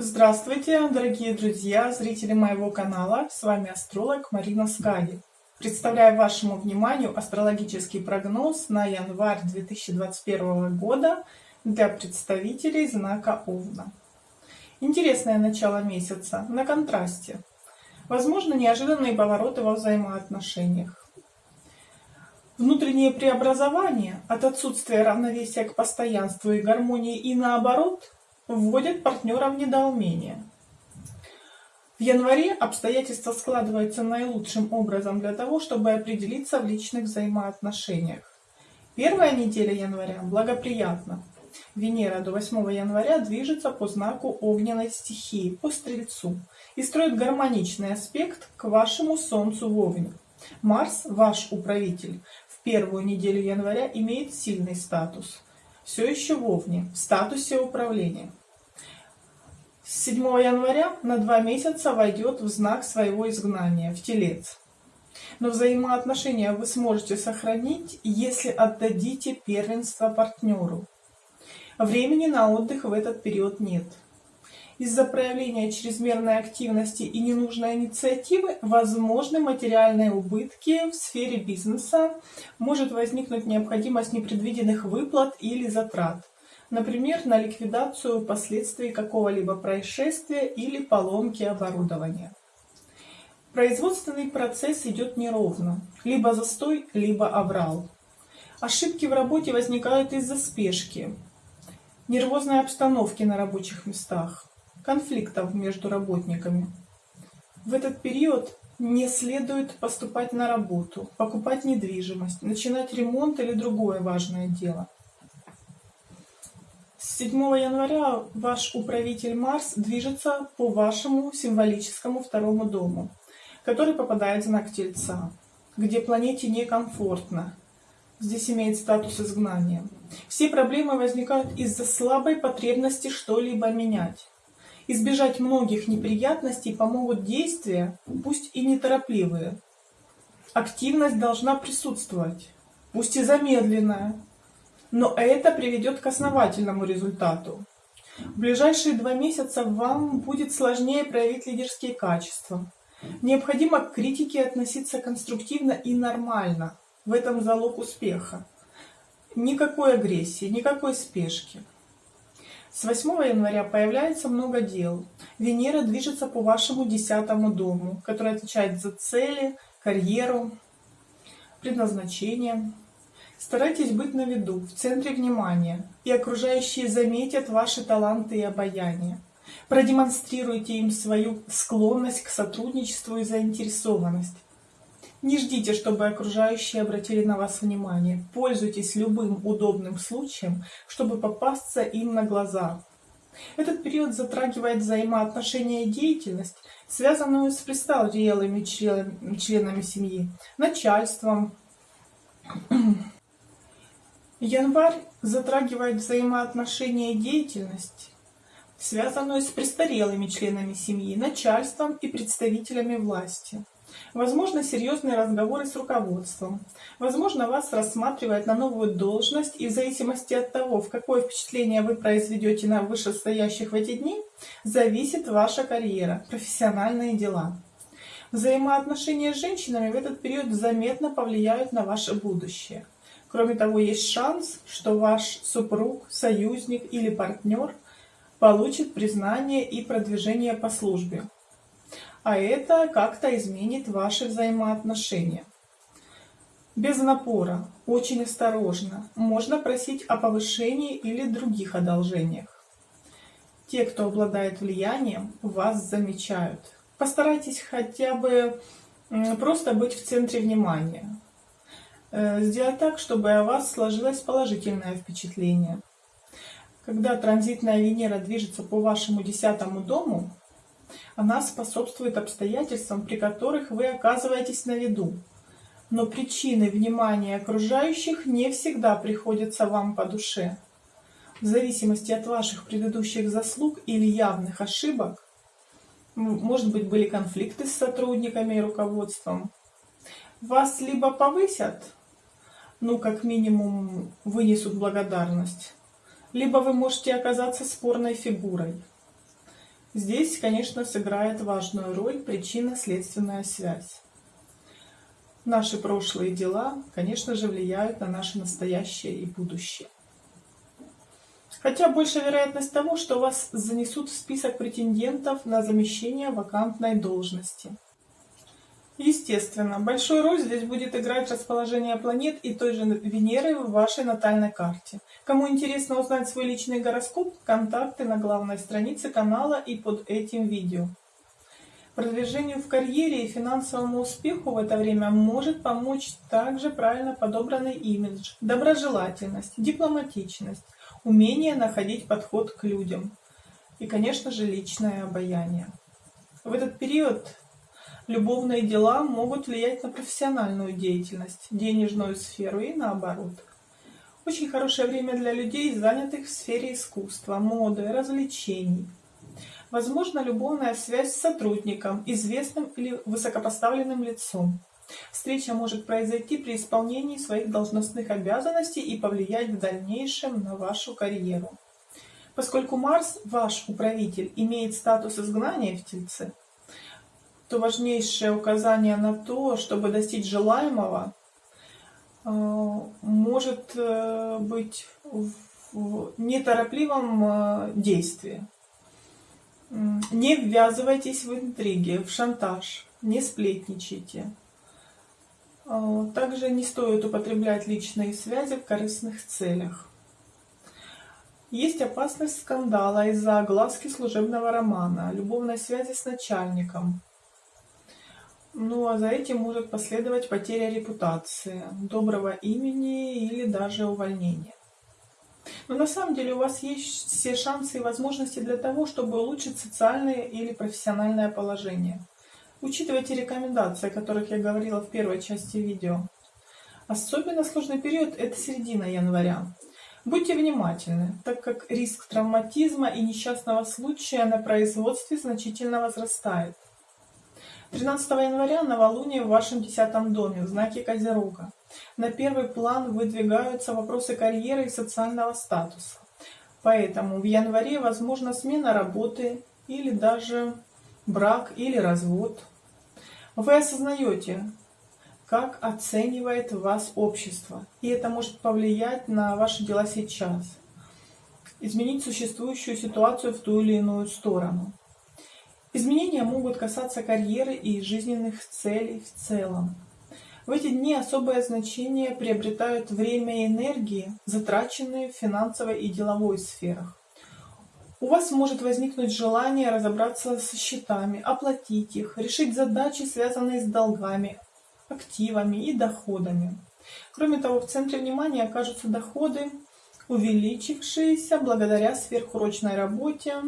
Здравствуйте, дорогие друзья, зрители моего канала. С вами астролог Марина Скади. Представляю вашему вниманию астрологический прогноз на январь 2021 года для представителей знака Овна. Интересное начало месяца, на контрасте. Возможно, неожиданные повороты во взаимоотношениях. Внутреннее преобразование от отсутствия равновесия к постоянству и гармонии и наоборот вводят партнера в недоумение. В январе обстоятельства складываются наилучшим образом для того, чтобы определиться в личных взаимоотношениях. Первая неделя января благоприятна. Венера до 8 января движется по знаку огненной стихии, по Стрельцу, и строит гармоничный аспект к вашему Солнцу в Овне. Марс, ваш управитель, первую неделю января имеет сильный статус. Все еще в Овне, в статусе управления. С 7 января на два месяца войдет в знак своего изгнания, в Телец. Но взаимоотношения вы сможете сохранить, если отдадите первенство партнеру. Времени на отдых в этот период нет. Из-за проявления чрезмерной активности и ненужной инициативы возможны материальные убытки в сфере бизнеса, может возникнуть необходимость непредвиденных выплат или затрат, например, на ликвидацию последствий какого-либо происшествия или поломки оборудования. Производственный процесс идет неровно, либо застой, либо аврал. Ошибки в работе возникают из-за спешки, нервозной обстановки на рабочих местах, конфликтов между работниками. В этот период не следует поступать на работу, покупать недвижимость, начинать ремонт или другое важное дело. С 7 января ваш управитель Марс движется по вашему символическому второму дому, который попадает в знак Тельца, где планете некомфортно. Здесь имеет статус изгнания. Все проблемы возникают из-за слабой потребности что-либо менять. Избежать многих неприятностей помогут действия, пусть и неторопливые. Активность должна присутствовать, пусть и замедленная, но это приведет к основательному результату. В ближайшие два месяца вам будет сложнее проявить лидерские качества. Необходимо к критике относиться конструктивно и нормально. В этом залог успеха. Никакой агрессии, никакой спешки. С 8 января появляется много дел. Венера движется по вашему десятому дому, который отвечает за цели, карьеру, предназначение. Старайтесь быть на виду, в центре внимания, и окружающие заметят ваши таланты и обаяние. Продемонстрируйте им свою склонность к сотрудничеству и заинтересованность. Не ждите, чтобы окружающие обратили на вас внимание. Пользуйтесь любым удобным случаем, чтобы попасться им на глаза. Этот период затрагивает взаимоотношения и деятельность, связанную с престарелыми членами, семьи, начальством. Январь затрагивает взаимоотношения и деятельность, связанную с престарелыми членами семьи, начальством и представителями власти. Возможно, серьезные разговоры с руководством. Возможно, вас рассматривают на новую должность, и в зависимости от того, в какое впечатление вы произведете на вышестоящих в эти дни, зависит ваша карьера, профессиональные дела. Взаимоотношения с женщинами в этот период заметно повлияют на ваше будущее. Кроме того, есть шанс, что ваш супруг, союзник или партнер получит признание и продвижение по службе а это как-то изменит ваши взаимоотношения. Без напора, очень осторожно, можно просить о повышении или других одолжениях. Те, кто обладает влиянием, вас замечают. Постарайтесь хотя бы просто быть в центре внимания. Э, сделать так, чтобы о вас сложилось положительное впечатление. Когда транзитная Венера движется по вашему десятому дому, она способствует обстоятельствам, при которых вы оказываетесь на виду. Но причины внимания окружающих не всегда приходятся вам по душе. В зависимости от ваших предыдущих заслуг или явных ошибок, может быть, были конфликты с сотрудниками и руководством, вас либо повысят, ну, как минимум, вынесут благодарность, либо вы можете оказаться спорной фигурой. Здесь, конечно, сыграет важную роль причинно-следственная связь. Наши прошлые дела, конечно же, влияют на наше настоящее и будущее. Хотя больше вероятность того, что вас занесут в список претендентов на замещение вакантной должности. Естественно, большую роль здесь будет играть расположение планет и той же Венеры в вашей натальной карте. Кому интересно узнать свой личный гороскоп, контакты на главной странице канала и под этим видео. Продвижению в карьере и финансовому успеху в это время может помочь также правильно подобранный имидж, доброжелательность, дипломатичность, умение находить подход к людям и, конечно же, личное обаяние. В этот период Любовные дела могут влиять на профессиональную деятельность, денежную сферу и наоборот. Очень хорошее время для людей, занятых в сфере искусства, моды, развлечений. Возможно, любовная связь с сотрудником, известным или высокопоставленным лицом. Встреча может произойти при исполнении своих должностных обязанностей и повлиять в дальнейшем на вашу карьеру. Поскольку Марс, ваш управитель, имеет статус изгнания в Тельце, то важнейшее указание на то, чтобы достичь желаемого, э, может э, быть в неторопливом э, действии. Не ввязывайтесь в интриги, в шантаж, не сплетничайте. Также не стоит употреблять личные связи в корыстных целях. Есть опасность скандала из-за огласки служебного романа, любовной связи с начальником, ну а за этим может последовать потеря репутации, доброго имени или даже увольнение. Но на самом деле у вас есть все шансы и возможности для того, чтобы улучшить социальное или профессиональное положение. Учитывайте рекомендации, о которых я говорила в первой части видео. Особенно сложный период – это середина января. Будьте внимательны, так как риск травматизма и несчастного случая на производстве значительно возрастает. 13 января новолуние в вашем десятом доме, в знаке Козерога. На первый план выдвигаются вопросы карьеры и социального статуса. Поэтому в январе возможна смена работы или даже брак или развод. Вы осознаете, как оценивает вас общество, и это может повлиять на ваши дела сейчас, изменить существующую ситуацию в ту или иную сторону. Изменения могут касаться карьеры и жизненных целей в целом. В эти дни особое значение приобретают время и энергии, затраченные в финансовой и деловой сферах. У вас может возникнуть желание разобраться со счетами, оплатить их, решить задачи, связанные с долгами, активами и доходами. Кроме того, в центре внимания окажутся доходы, увеличившиеся благодаря сверхурочной работе,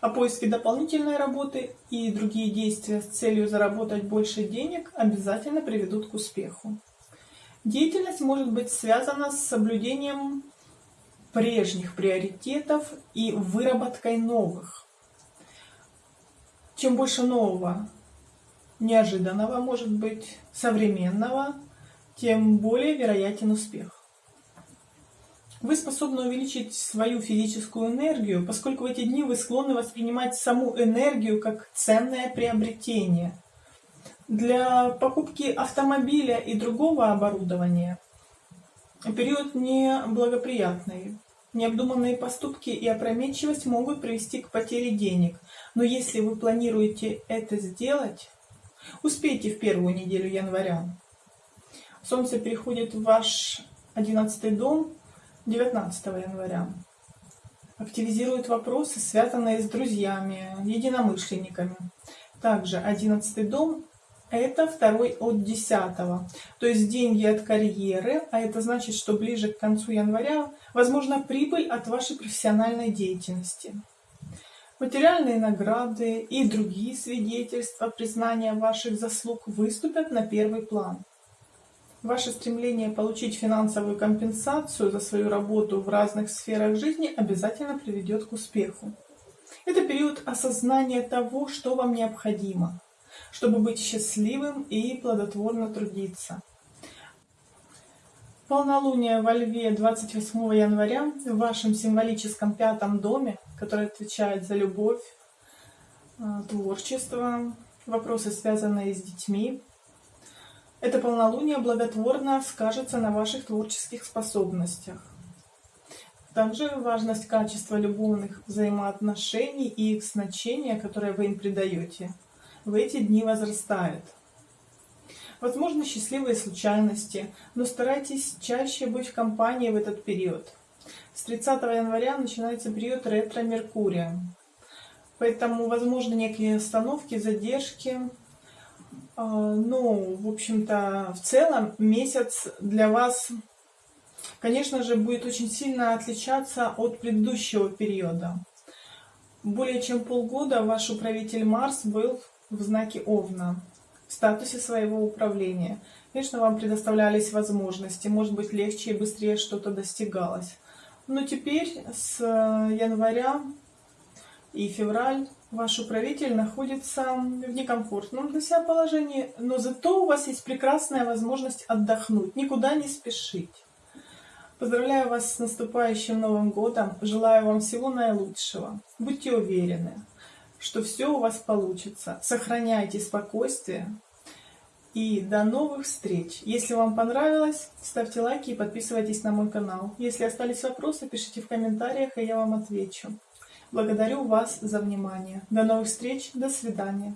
а поиски дополнительной работы и другие действия с целью заработать больше денег обязательно приведут к успеху. Деятельность может быть связана с соблюдением прежних приоритетов и выработкой новых. Чем больше нового, неожиданного, может быть, современного, тем более вероятен успех. Вы способны увеличить свою физическую энергию, поскольку в эти дни вы склонны воспринимать саму энергию как ценное приобретение. Для покупки автомобиля и другого оборудования период неблагоприятный. Необдуманные поступки и опрометчивость могут привести к потере денег. Но если вы планируете это сделать, успейте в первую неделю января. Солнце переходит в ваш одиннадцатый дом, 19 января. Активизирует вопросы, связанные с друзьями, единомышленниками. Также 11 дом – это второй от 10. То есть деньги от карьеры, а это значит, что ближе к концу января возможна прибыль от вашей профессиональной деятельности. Материальные награды и другие свидетельства признания ваших заслуг выступят на первый план. Ваше стремление получить финансовую компенсацию за свою работу в разных сферах жизни обязательно приведет к успеху. Это период осознания того, что вам необходимо, чтобы быть счастливым и плодотворно трудиться. Полнолуние во Льве 28 января в вашем символическом пятом доме, который отвечает за любовь, а, творчество, вопросы, связанные с детьми. Это полнолуние благотворно скажется на ваших творческих способностях. Также важность качества любовных взаимоотношений и их значения, которое вы им придаете, в эти дни возрастает. Возможно, счастливые случайности, но старайтесь чаще быть в компании в этот период. С 30 января начинается период ретро-меркурия. Поэтому, возможно, некие остановки, задержки. А, ну, в общем-то, в целом месяц для вас, конечно же, будет очень сильно отличаться от предыдущего периода. Более чем полгода ваш управитель Марс был в знаке Овна, в статусе своего управления. Конечно, вам предоставлялись возможности, может быть, легче и быстрее что-то достигалось. Но теперь с января и февраль ваш управитель находится в некомфортном для себя положении, но зато у вас есть прекрасная возможность отдохнуть, никуда не спешить. Поздравляю вас с наступающим Новым Годом, желаю вам всего наилучшего. Будьте уверены, что все у вас получится. Сохраняйте спокойствие и до новых встреч. Если вам понравилось, ставьте лайки и подписывайтесь на мой канал. Если остались вопросы, пишите в комментариях, и я вам отвечу. Благодарю вас за внимание. До новых встреч. До свидания.